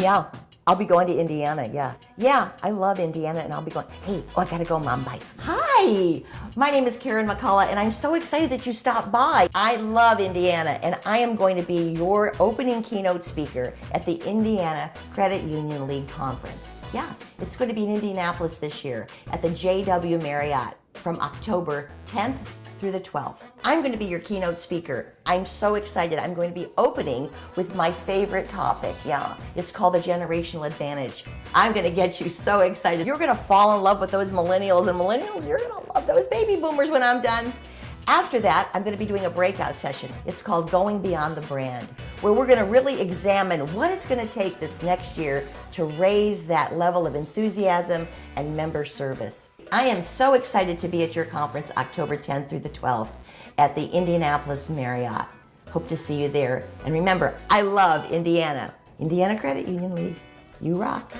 Yeah, I'll be going to Indiana, yeah. Yeah, I love Indiana and I'll be going, hey, oh, I gotta go, Mom, bye. Hi, my name is Karen McCullough and I'm so excited that you stopped by. I love Indiana and I am going to be your opening keynote speaker at the Indiana Credit Union League Conference. Yeah, it's going to be in Indianapolis this year at the JW Marriott from October 10th through the 12th. I'm going to be your keynote speaker. I'm so excited. I'm going to be opening with my favorite topic. Yeah, it's called the generational advantage. I'm going to get you so excited. You're going to fall in love with those millennials and millennials, you're going to love those baby boomers when I'm done. After that, I'm going to be doing a breakout session. It's called Going Beyond the Brand, where we're going to really examine what it's going to take this next year to raise that level of enthusiasm and member service. I am so excited to be at your conference October 10th through the 12th at the Indianapolis Marriott. Hope to see you there. And remember, I love Indiana. Indiana Credit Union League. You rock.